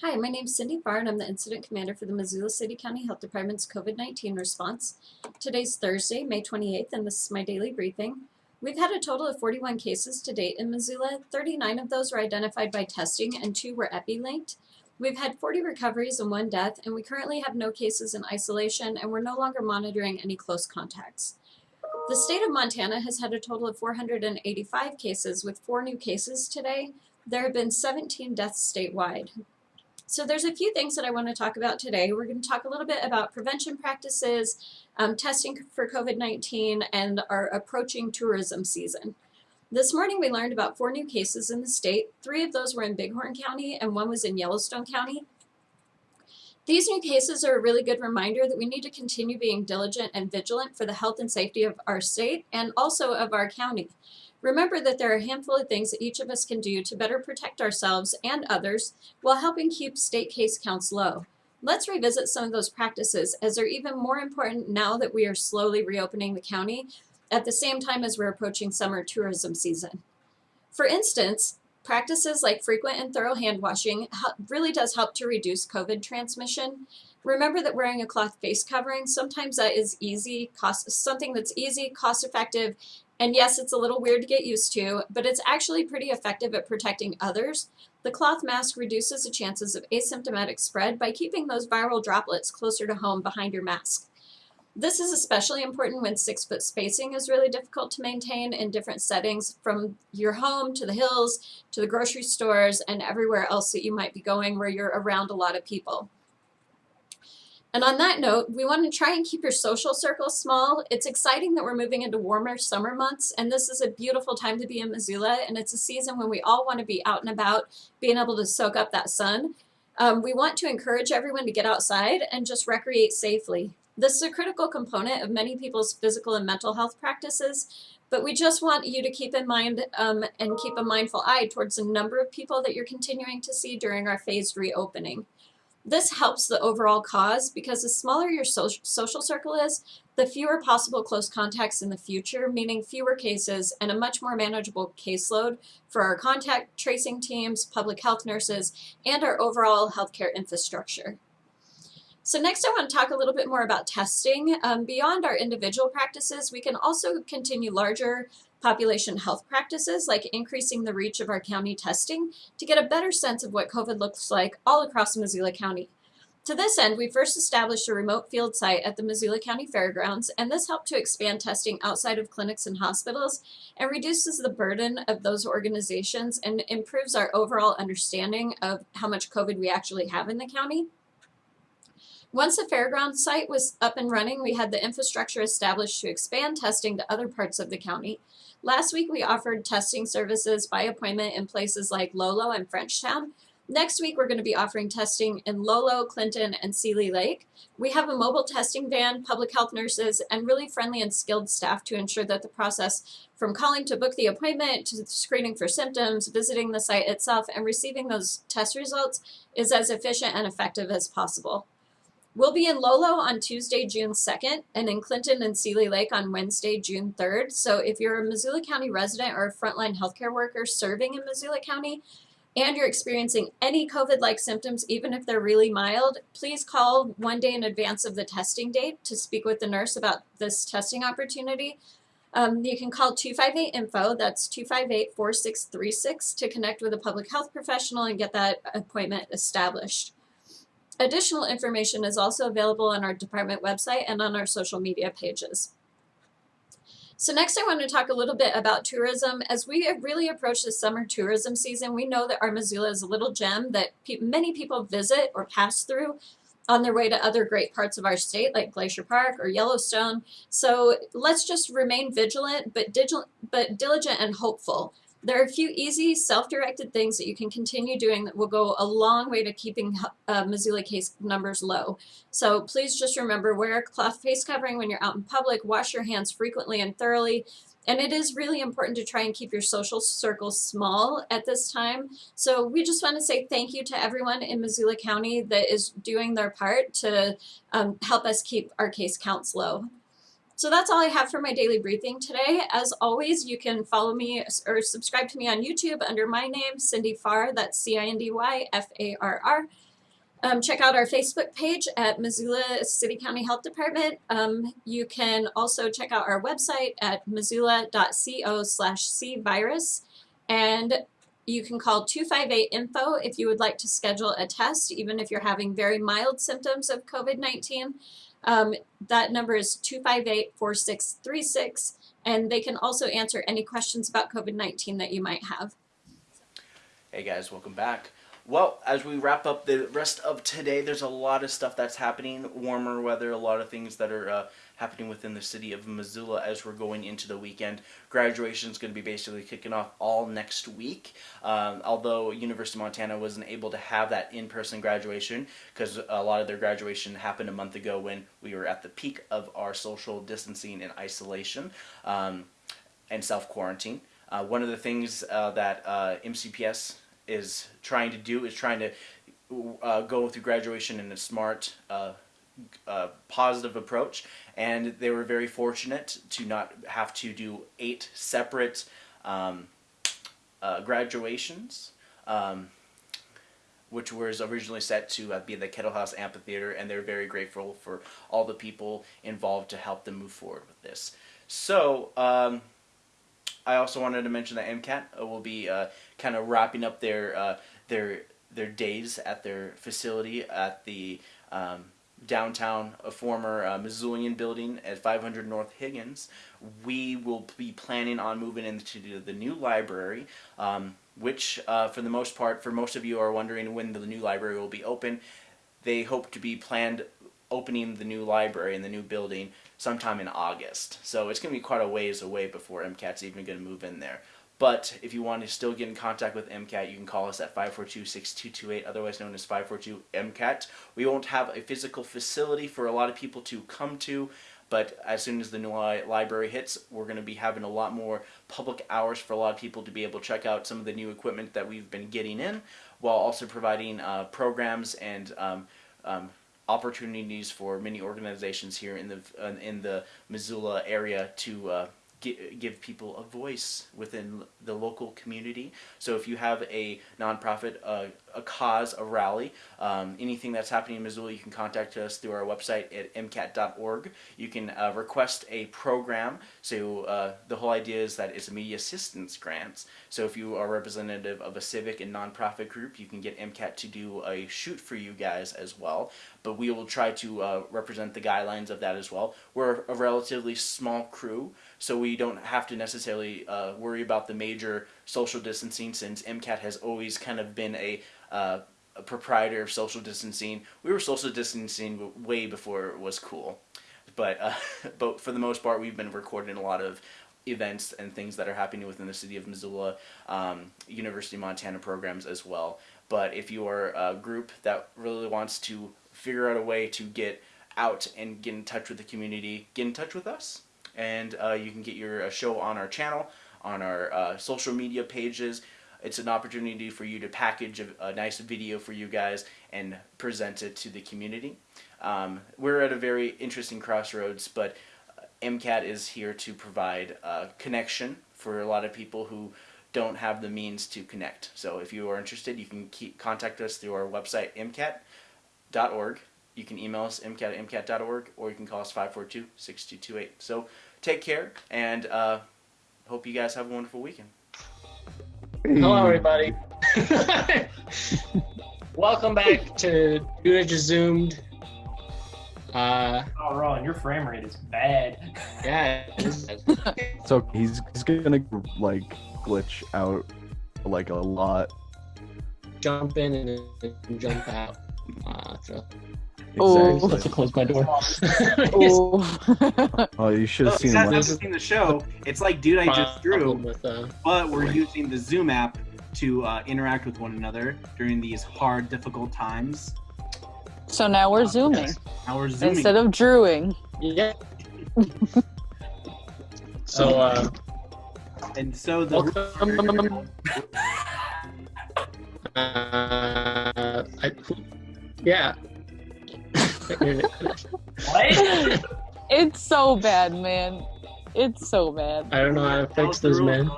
Hi, my name is Cindy Farr and I'm the Incident Commander for the Missoula City County Health Department's COVID-19 response. Today's Thursday, May 28th, and this is my daily briefing. We've had a total of 41 cases to date in Missoula. 39 of those were identified by testing and two were epi-linked. We've had 40 recoveries and one death, and we currently have no cases in isolation, and we're no longer monitoring any close contacts. The state of Montana has had a total of 485 cases, with four new cases today. There have been 17 deaths statewide. So there's a few things that I want to talk about today. We're going to talk a little bit about prevention practices, um, testing for COVID-19, and our approaching tourism season. This morning we learned about four new cases in the state. Three of those were in Bighorn County and one was in Yellowstone County. These new cases are a really good reminder that we need to continue being diligent and vigilant for the health and safety of our state and also of our county. Remember that there are a handful of things that each of us can do to better protect ourselves and others while helping keep state case counts low. Let's revisit some of those practices as they're even more important now that we are slowly reopening the county at the same time as we're approaching summer tourism season. For instance, practices like frequent and thorough hand washing really does help to reduce COVID transmission. Remember that wearing a cloth face covering, sometimes that is easy, cost, something that's easy, cost effective, and yes, it's a little weird to get used to, but it's actually pretty effective at protecting others. The cloth mask reduces the chances of asymptomatic spread by keeping those viral droplets closer to home behind your mask. This is especially important when six foot spacing is really difficult to maintain in different settings from your home to the hills to the grocery stores and everywhere else that you might be going where you're around a lot of people. And on that note, we want to try and keep your social circle small. It's exciting that we're moving into warmer summer months, and this is a beautiful time to be in Missoula, and it's a season when we all want to be out and about, being able to soak up that sun. Um, we want to encourage everyone to get outside and just recreate safely. This is a critical component of many people's physical and mental health practices, but we just want you to keep in mind um, and keep a mindful eye towards the number of people that you're continuing to see during our phased reopening. This helps the overall cause because the smaller your so social circle is, the fewer possible close contacts in the future, meaning fewer cases and a much more manageable caseload for our contact tracing teams, public health nurses, and our overall healthcare infrastructure. So next I want to talk a little bit more about testing. Um, beyond our individual practices, we can also continue larger population health practices like increasing the reach of our county testing to get a better sense of what COVID looks like all across Missoula County. To this end, we first established a remote field site at the Missoula County Fairgrounds, and this helped to expand testing outside of clinics and hospitals and reduces the burden of those organizations and improves our overall understanding of how much COVID we actually have in the county. Once the fairgrounds site was up and running, we had the infrastructure established to expand testing to other parts of the county. Last week, we offered testing services by appointment in places like Lolo and Frenchtown. Next week, we're going to be offering testing in Lolo, Clinton, and Seeley Lake. We have a mobile testing van, public health nurses, and really friendly and skilled staff to ensure that the process from calling to book the appointment to screening for symptoms, visiting the site itself, and receiving those test results is as efficient and effective as possible. We'll be in Lolo on Tuesday, June 2nd, and in Clinton and Seeley Lake on Wednesday, June 3rd. So if you're a Missoula County resident or a frontline healthcare worker serving in Missoula County, and you're experiencing any COVID-like symptoms, even if they're really mild, please call one day in advance of the testing date to speak with the nurse about this testing opportunity. Um, you can call 258 info, that's 258 4636, to connect with a public health professional and get that appointment established. Additional information is also available on our department website and on our social media pages. So next I want to talk a little bit about tourism. As we really approach the summer tourism season, we know that our Missoula is a little gem that pe many people visit or pass through on their way to other great parts of our state like Glacier Park or Yellowstone. So let's just remain vigilant but, but diligent and hopeful. There are a few easy self-directed things that you can continue doing that will go a long way to keeping uh, Missoula case numbers low. So please just remember, wear a cloth face covering when you're out in public, wash your hands frequently and thoroughly, and it is really important to try and keep your social circles small at this time. So we just want to say thank you to everyone in Missoula County that is doing their part to um, help us keep our case counts low. So that's all I have for my daily briefing today. As always, you can follow me or subscribe to me on YouTube under my name, Cindy Farr, that's C-I-N-D-Y-F-A-R-R. Um, check out our Facebook page at Missoula City County Health Department. Um, you can also check out our website at missoula.co slash cvirus. And you can call 258-INFO if you would like to schedule a test, even if you're having very mild symptoms of COVID-19. Um, that number is 258-4636, and they can also answer any questions about COVID-19 that you might have. Hey guys, welcome back. Well, as we wrap up the rest of today, there's a lot of stuff that's happening. Warmer weather, a lot of things that are uh, happening within the city of Missoula as we're going into the weekend. Graduation is going to be basically kicking off all next week. Um, although University of Montana wasn't able to have that in-person graduation because a lot of their graduation happened a month ago when we were at the peak of our social distancing and isolation um, and self-quarantine. Uh, one of the things uh, that uh, MCPS is trying to do is trying to uh, go through graduation in a smart, uh, positive approach. And they were very fortunate to not have to do eight separate um, uh, graduations. Um, which was originally set to uh, be the Kettle House Amphitheater, and they're very grateful for all the people involved to help them move forward with this. So, um, I also wanted to mention that MCAT uh, will be uh, kind of wrapping up their uh, their their days at their facility at the um, downtown, a former uh, Missoulian building at 500 North Higgins. We will be planning on moving into the new library, um, which uh, for the most part, for most of you are wondering when the new library will be open. They hope to be planned opening the new library in the new building sometime in August. So it's going to be quite a ways away before MCAT's even going to move in there. But if you want to still get in contact with MCAT, you can call us at 542-6228, otherwise known as 542-MCAT. We won't have a physical facility for a lot of people to come to, but as soon as the new li library hits, we're going to be having a lot more public hours for a lot of people to be able to check out some of the new equipment that we've been getting in, while also providing uh, programs and um, um, opportunities for many organizations here in the uh, in the Missoula area to uh, give people a voice within the local community. So if you have a nonprofit, uh, a cause, a rally, um, anything that's happening in Missoula, you can contact us through our website at mcat.org. You can uh, request a program. So uh, the whole idea is that it's a media assistance grants. So if you are representative of a civic and nonprofit group, you can get MCAT to do a shoot for you guys as well. But we will try to uh, represent the guidelines of that as well. We're a relatively small crew, so we don't have to necessarily uh, worry about the major social distancing since MCAT has always kind of been a, uh, a proprietor of social distancing. We were social distancing way before it was cool. But, uh, <laughs> but for the most part, we've been recording a lot of events and things that are happening within the city of Missoula, um, University of Montana programs as well. But if you are a group that really wants to figure out a way to get out and get in touch with the community, get in touch with us and uh, you can get your uh, show on our channel, on our uh, social media pages. It's an opportunity for you to package a, a, nice video for you guys and present it to the community. Um, we're at a very interesting crossroads, but MCAT is here to provide a connection for a lot of people who don't have the means to connect. So if you are interested, you can keep, contact us through our website, mcat.org. You can email us, mcat at mcat.org, or you can call us 542-6228. So take care, and uh, hope you guys have a wonderful weekend. Hello, everybody. <laughs> Welcome back to Dude I Just Zoomed. Uh, oh, Ron, your frame rate is bad. Yeah. <laughs> So he's he's gonna like glitch out like a lot. Jump in and, and jump out. Uh, so. Exactly. Let's close my door. <laughs> <laughs> Oh, you should So, have if seen guys him. seen the show, it's like Dude I Just Drew, With, uh, but we're using the Zoom app to uh, interact with one another during these hard, difficult times. So now we're zooming Now we're zooming. instead of drewing. Yeah. <laughs> So, uh, and so the uh, I, yeah. It's so bad, man. It's so bad. I don't know how to fix this, man.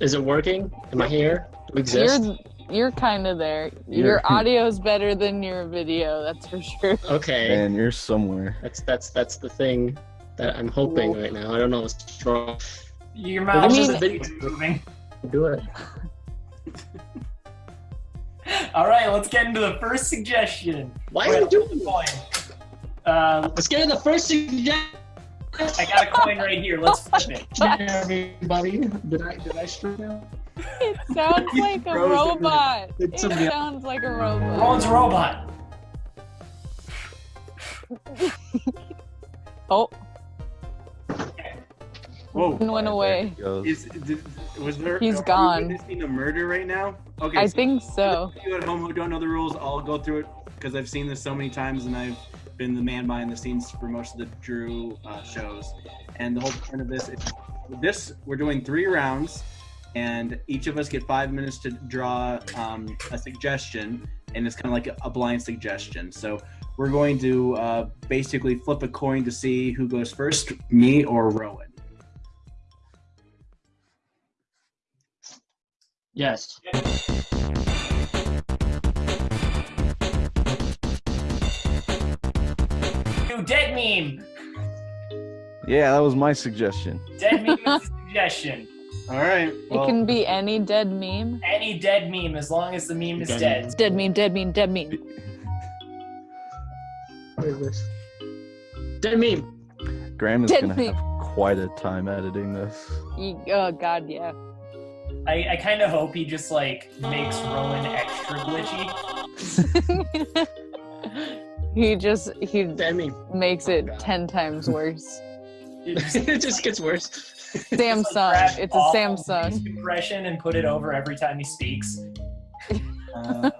Is it working? Am I here? Do we exist? You're you're kind of there. You're- Your audio's better than your video, that's for sure. Okay. Man, you're somewhere. That's that's that's the thing that I'm hoping right now. I don't know what's wrong. Your Well, mouth this is is a video. moving. Do it. <laughs> All right, let's get into the first suggestion. Why are you doing coin? Uh, let's get into the first suggestion. I got a coin right here. Let's flip it. Everybody, did I did I screw up? It sounds <laughs> like a robot. It sounds like a robot. Ron's a robot. Oh, Whoa. went away. Is, did, was there? He's gone. witnessing a murder right now? Okay. I so think so. You at home who don't know the rules, I'll go through it because I've seen this so many times and I've been the man behind the scenes for most of the Drew uh, shows. And the whole point of this is this we're doing three rounds, and each of us get five minutes to draw um, a suggestion, and it's kind of like a, a blind suggestion. So we're going to uh, basically flip a coin to see who goes first, me or Rowan. Yes. New dead meme. Yeah, that was my suggestion. Dead meme is a <laughs> suggestion. All right. it can be any dead meme. Any dead meme, as long as the meme is dead. Dead meme, dead meme, dead meme. What is this? Dead meme. Graham is Dead gonna meme. have quite a time editing this. You, oh god, yeah. I, I kind of hope he just like makes Rowan extra glitchy. <laughs> He just he demi makes it ten times worse. it just <laughs> gets worse. <laughs> Samsung. It's a Samsung. impression and put it over every time he speaks. Uh,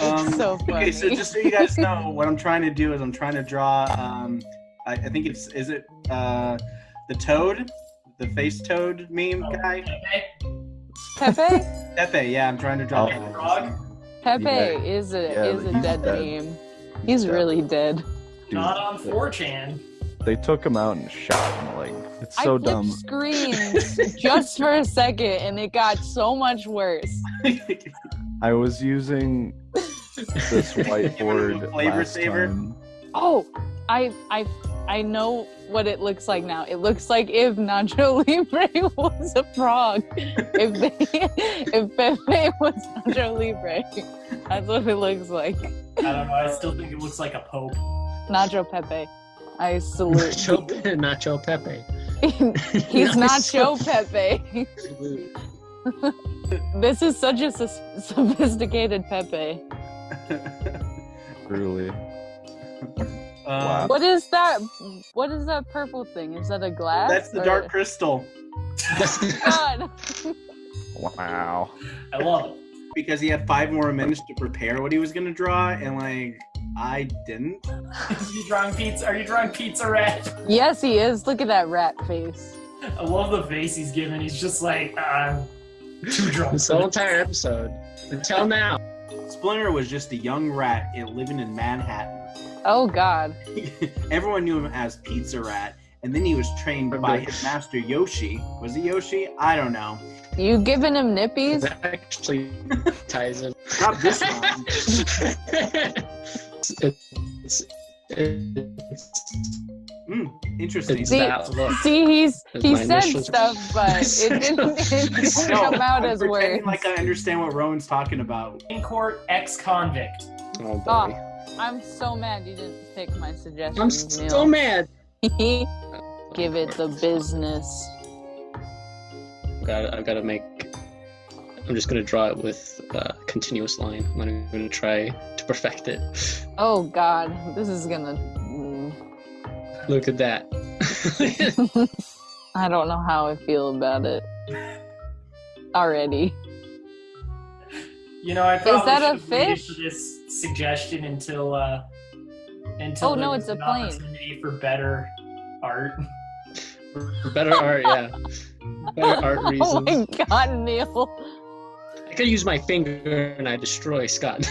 Um, So Okay, so just so you guys know, what I'm trying to do is I'm trying to draw. Um, I, I think it's is it uh, the toad, the face toad meme Oh, guy. Pepe? Pepe, yeah, I'm trying to draw. Oh. Frog. Pepe Yeah. is a Yeah, is a dead dead. meme. He's dead. really dead. Dude, Not on 4chan. they took him out and shot him. Like it's so I flipped dumb. screens <laughs> just for a second and it got so much worse. I was using this <laughs> whiteboard flavor last saver? time. Oh, I I I know what it looks like now. It looks like if Nacho <laughs> Libre was a frog. if they, <laughs> if Pepe was Nacho Libre, that's what it looks like. I don't know. I still think it looks like a pope. Nacho Pepe. I salute. Nacho, Nacho Pepe. <laughs> He's Nice. Nacho Pepe. this is such a sus- sophisticated Pepe. Truly. Um, What is that? What is that purple thing? Is that a glass? That's the or- dark crystal. <laughs> God. Wow. I love it. Because he had five more minutes to prepare what he was gonna draw, and like I didn't. Are you drawing pizza? Are you drawing pizza rat? Yes, he is. Look at that rat face. I love the face he's giving. He's just like, uh, too drunk. This whole entire episode until now. Splinter was just a young rat living in Manhattan. Oh God. <laughs> Everyone knew him as Pizza Rat, and then he was trained by his master Yoshi. Was it Yoshi? I don't know. You giving him nippies? That actually <laughs> ties in. Not this one. it's, it's, it's, Mm. Interesting. It's See, that look. see, he's he said initials. stuff, but it didn't, it <laughs> didn't No, come out I'm as pretending words. like I understand what Rowan's talking about. In court, ex-convict. Oh boy. Oh, I'm so mad you didn't pick my suggestion. I'm so Neil. mad. <laughs> Give it the business. Got I've got to make. I'm just gonna draw it with a continuous line. I'm gonna, gonna try to perfect it. Oh God, this is gonna. mm. <laughs> Look at that. <laughs> I don't know how I feel about it already. You know, I probably that a should have waited fish? for this suggestion until uh until Oh, no, it's a an plane. opportunity for better art. For better art, yeah. Better <laughs> art reasons. Oh my God, Neil. I could use my finger and I destroy Scott. <laughs>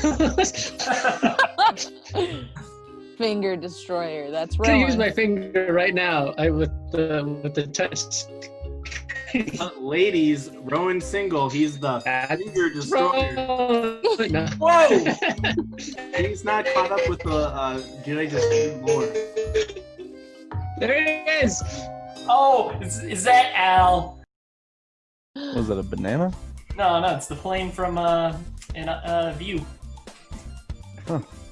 Finger destroyer. That's I right. could use my finger right now. I with the with the touch. Uh, ladies, Rowan single. He's the finger destroyer. No. <laughs> Whoa! <laughs> He's not caught up with the uh, Jedi just do lore. There it is. oh, is, is that Al? Was that a banana? No, no, it's the plane from uh in uh, View.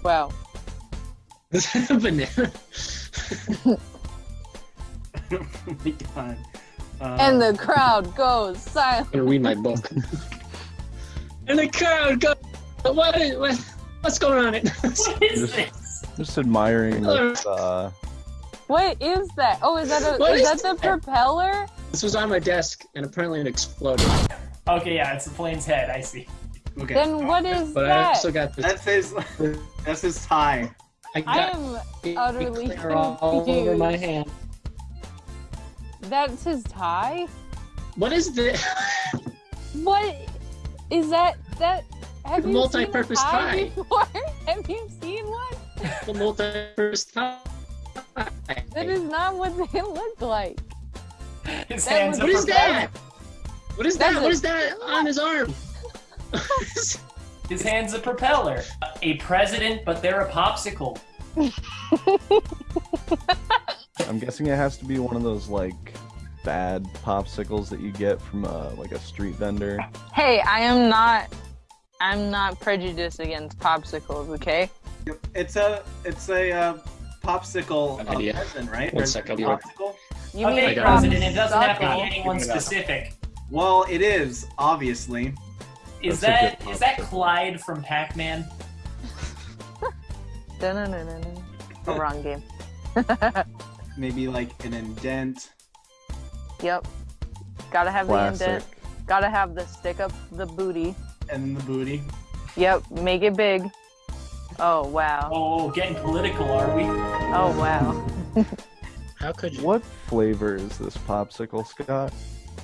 Wow. Is that a banana? <laughs> oh my god. Uh, And the crowd goes silent. I'm gonna read my book. <laughs> and the crowd goes. What is what, what's going on? <laughs> What is Just- this? Just admiring this, uh, What is that? Oh, is that a, What is is that the propeller? this was on my desk and apparently it exploded. Okay, yeah, it's the plane's head. I see. okay. Then what is But I that? also got this. That's his. That's his tie. I, I am utterly clear all over my hand. That's his tie? What is this? What is that? That have The you multi-purpose seen a tie, tie. before? <laughs> have you seen one? the multi-purpose tie. That is not what they look like. His That hands was- are What is that? What is That's that? a- What is that on his arm? His hand's a propeller. A president, but they're a popsicle. <laughs> I'm guessing it has to be one of those like bad popsicles that you get from uh, like a street vendor. Hey, I am not. I'm not prejudiced against popsicles. Okay. It's a. It's a uh, popsicle An idea. resin, right? One Resin sec, I'll be right- popsicle. You okay, mean got it. president, it doesn't have to be anyone Figure it out. specific. Well, it is obviously. Is That's a that good is that popsicle. Clyde from Pac-Man? <laughs> Dun-dun-dun-dun-dun. Oh, wrong game. <laughs> Maybe like an indent. Yep. Gotta have Classic. the indent. Gotta have the stick up the booty. and the booty. Yep. Make it big. Oh wow. Oh, getting political, are we? Oh wow. How could you? What flavor is this popsicle, Scott?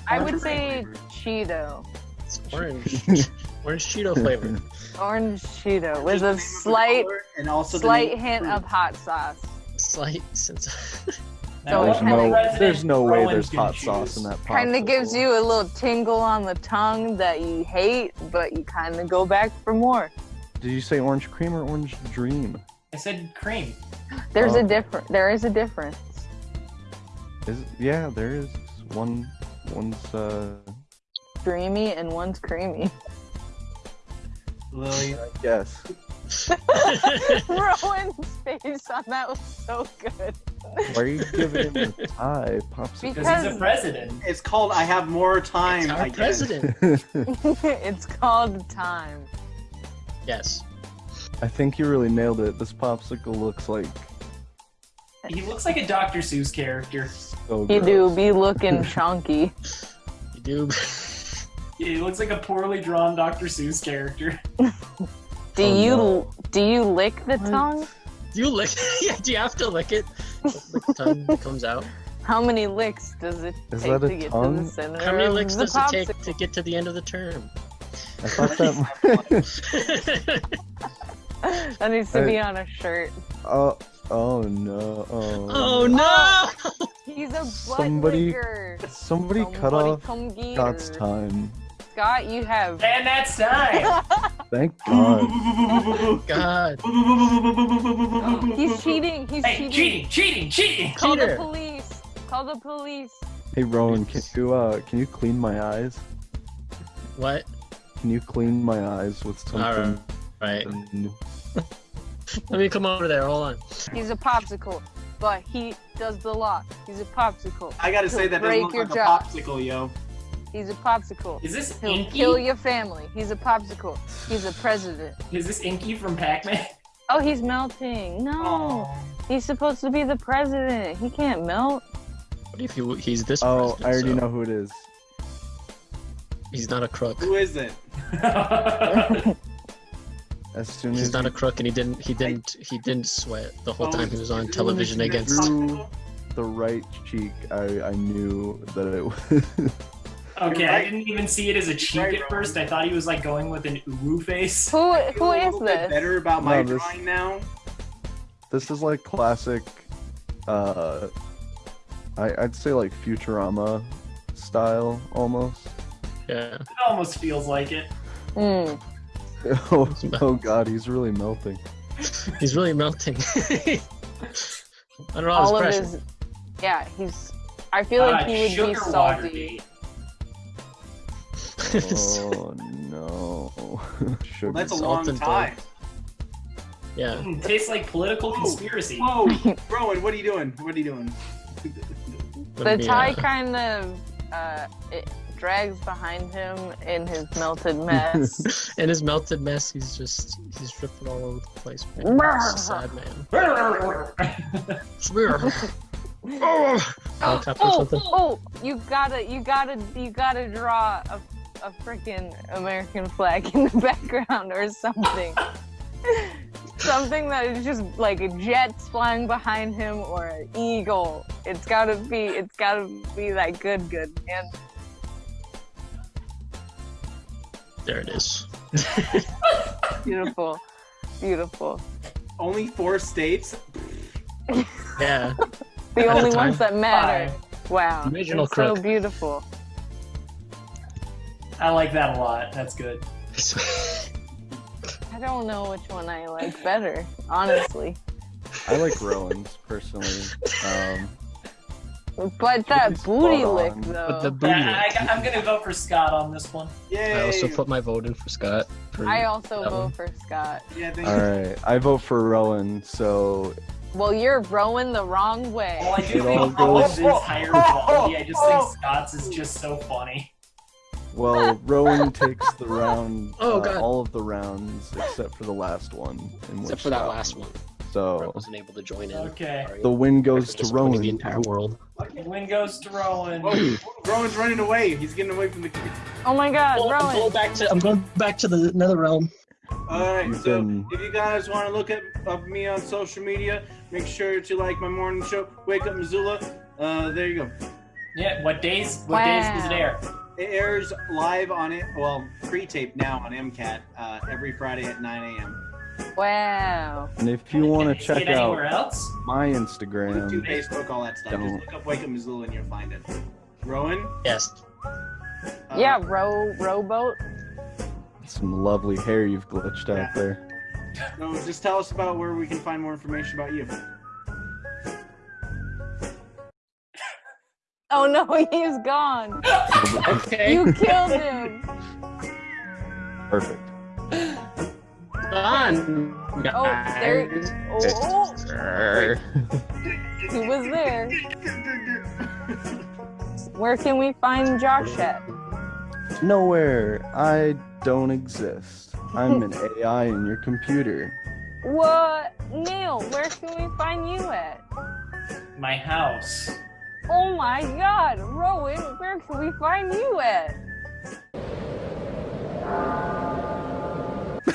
I would say Cheeto. It's orange. <laughs> orange Cheeto flavor. Orange Cheeto with a name of the slight, and also slight name of hint fruit. of hot sauce. Slight sense. <laughs> Now, So There's no, there's no way there's hot sauce in that popsicle. Kind of gives you a little tingle on the tongue that you hate, but you kind of go back for more. Did you say orange cream or orange dream? I said cream. There's Oh. a different. There is a difference. Is yeah, there is one. One's uh, Dreamy and one's creamy. Lily. I guess. Rowan's face on that was so good. Why are you giving him a <laughs> tie popsicle? Because he's a president. It's called I have more time. It's I our guess. president. <laughs> <laughs> it's called time. Yes. I think you really nailed it. This popsicle looks like He looks like a Dr. Seuss character. so You do be looking chunky. You do. He looks like a poorly drawn Dr. Seuss character. Oh, do Oh, you no. do you lick the tongue? Do you lick? <laughs> yeah. Do you have to lick it? The tongue <laughs> comes out. How many licks does it Is take that a to get to tongue? the center How many licks the does it take popsicle? to get to the end of the term? I thought that. <laughs> That needs to be on a shirt. oh, oh no. Oh, oh no! He's a butt Somebody- licker. Somebody, cut off Scott's time. Scott, you have. And that's time! Thank God. God. <laughs> He's cheating. He's hey, cheating. cheating, cheating, cheating! Call Cheater. the police. Call the police. Hey Rowan, can you uh can you clean my eyes? What? Can you clean my eyes with something? Right. new? Let me come over there. Hold on. He's a popsicle, but he does the law. He's a popsicle. I gotta say He'll that break doesn't your look like jaw. a popsicle, yo. He's a popsicle. Is this He'll Inky? kill your family. He's a popsicle. He's a president. Is this Inky from Pac-Man? Oh, he's melting. No. He's supposed to be the president. He can't melt. What if he, he's this Oh, president, I already so know who it is. He's not a crook. Who is it? <laughs> As soon He's as not you a crook, and he didn't. He didn't. He didn't sweat the whole oh, time he was on television drew against. the right cheek, I I knew that it was. <laughs> Okay, I didn't even see it as a cheek at first. I thought he was like going with an uwu face. Who I feel who a is bit this? Better about my No, this- drawing now. this is like classic. Uh, I I'd say like Futurama style almost. Yeah. It almost feels like it. Hmm. <laughs> Oh, oh god, he's really melting. He's really melting. <laughs> I don't know. All of his his. Yeah, he's. I feel like Uh, he would be sugar salty. Watergate. Oh no. Sugar. That's a long and time. Yeah. Mm, tastes like political conspiracy. Whoa, <laughs> Rowan, what are you doing? What are you doing? The tie uh, kind of uh, it drags behind him in his melted mess. <laughs> In his melted mess, he's just he's dripping all over the place. Man. He's sad man. <laughs> Smear. Oh, oh, oh, you gotta, you gotta, you gotta draw a, a freaking American flag in the <laughs> background or something. <laughs> something that is just like jets flying behind him or an eagle. It's gotta be, it's gotta be that good, good man. There it is. <laughs> Beautiful, beautiful. Only four states. Yeah. The At only ones that matter. Wow, Original it's so beautiful. I like that a lot. That's good. <laughs> I don't know which one I like better, honestly. I like Rowan's personally. Um, But that booty spot lick, on. though. But the booty. I, I, I'm gonna vote for Scott on this one. Yay! I also put my vote in for Scott. For I also vote one. for Scott. Yeah, thank all you. right, I vote for Rowan. So Well, you're rowing the wrong way. Well, I do It think all goes- his higher quality. I just think <laughs> Scott's is just so funny. Well, <laughs> Rowan takes the round. Oh, uh, God. all of the rounds except for the last one. In Except which for that last one. So I wasn't able to join in. Okay. The win goes to Rowan. The entire world. The win goes to Rowan. Whoa, Rowan's running away. He's getting away from the. Oh my god, Well, I'm going Rowan. back to. I'm going back to the Nether Realm. All right, You've so been- if you guys want to look at of me on social media, make sure to like my morning show, Wake Up Missoula. Uh, there you go. Yeah. What days? What days does it Wow. air? It airs live on it, well, pre-taped now on MCAT uh, every Friday at 9 a.m. Wow. And if you want to Can you see check it anywhere out else? my YouTube, Instagram, Facebook, all that stuff. Don't. Just look up Wake Up Missoula and you'll find it. Rowan? Yes. Uh, Yeah, row rowboat. some lovely hair you've glitched out there. No, just tell us about where we can find more information about you. Oh no, <laughs> he's gone. Okay. You killed him. Perfect. Gone. Oh, there. Oh, oh, he was there. Where can we find Josh at? Nowhere. I don't exist. I'm an AI in your computer. What? Neil, where can we find you at? My house. Oh my god, Rowan, where can we find you at?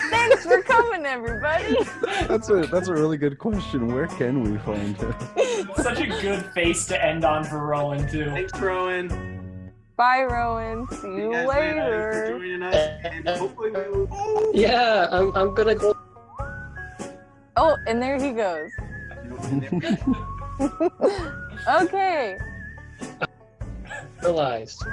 Thanks for coming, everybody. <laughs> That's a that's a really good question. Where can we find it? <laughs> Such a good face to end on for Rowan too. Thanks, Rowan. Bye, Rowan. See you guys later. Thanks for joining us, and hopefully we will. Oh. Yeah, I'm, I'm gonna go. Oh, and there he goes. <laughs> okay. Realized.